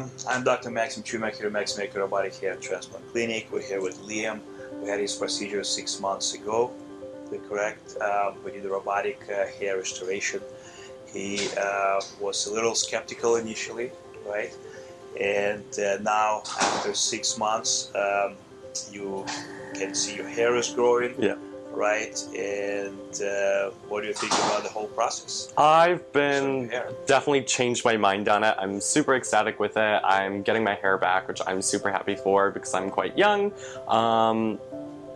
Um, I'm Dr. Maxim Chumak here at Robotic Hair Transplant Clinic. We're here with Liam. We had his procedure six months ago. Correct? Uh, we did a robotic uh, hair restoration. He uh, was a little skeptical initially, right? And uh, now, after six months, um, you can see your hair is growing. Yeah. Right. And uh, what do you think about the whole process? I've been definitely changed my mind on it. I'm super ecstatic with it. I'm getting my hair back, which I'm super happy for because I'm quite young. Um,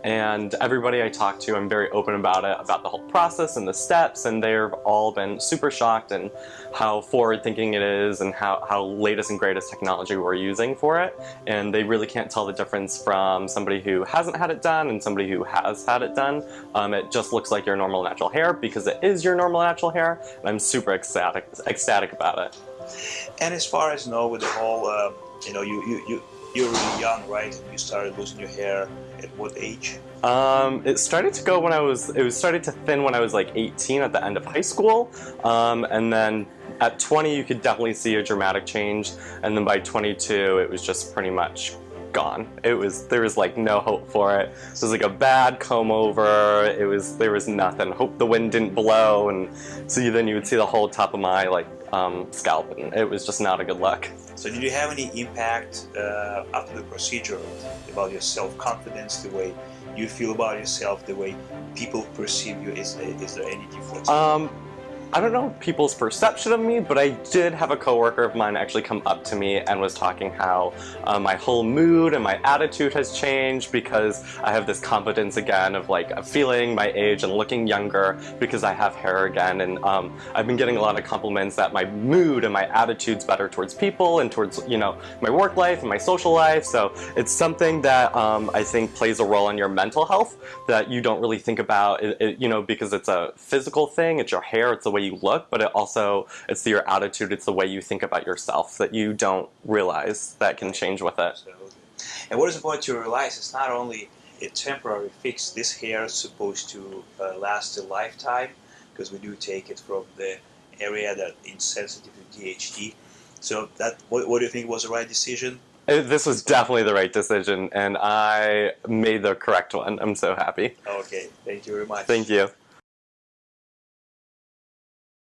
and everybody I talk to, I'm very open about it, about the whole process and the steps, and they've all been super shocked and how forward-thinking it is and how, how latest and greatest technology we're using for it. And they really can't tell the difference from somebody who hasn't had it done and somebody who has had it done. Um, it just looks like your normal natural hair because it is your normal natural hair, and I'm super ecstatic, ecstatic about it. And as far as you know, with the whole, uh, you know, you, you, you, you're really young, right? You started losing your hair at what age? Um, it started to go when I was, it was started to thin when I was like 18 at the end of high school. Um, and then at 20 you could definitely see a dramatic change. And then by 22 it was just pretty much gone. It was, there was like no hope for it. It was like a bad comb over. It was, there was nothing. Hope the wind didn't blow. And so you, then you would see the whole top of my like um, scalp and it was just not a good look. So did you have any impact uh, after the procedure about your self-confidence, the way you feel about yourself, the way people perceive you? Is, is there any difference? Um, I don't know people's perception of me, but I did have a coworker of mine actually come up to me and was talking how uh, my whole mood and my attitude has changed because I have this confidence again of like feeling my age and looking younger because I have hair again. And um, I've been getting a lot of compliments that my mood and my attitude's better towards people and towards, you know, my work life and my social life. So it's something that um, I think plays a role in your mental health that you don't really think about, it, it, you know, because it's a physical thing, it's your hair, it's the way you look, but it also, it's your attitude, it's the way you think about yourself that you don't realize that can change with it. Absolutely. And what is important to realize is not only a temporary fix, this hair is supposed to uh, last a lifetime because we do take it from the area that is sensitive to DHT. So that, what, what do you think was the right decision? Uh, This was definitely the right decision and I made the correct one. I'm so happy. Okay, thank you very much. Thank you.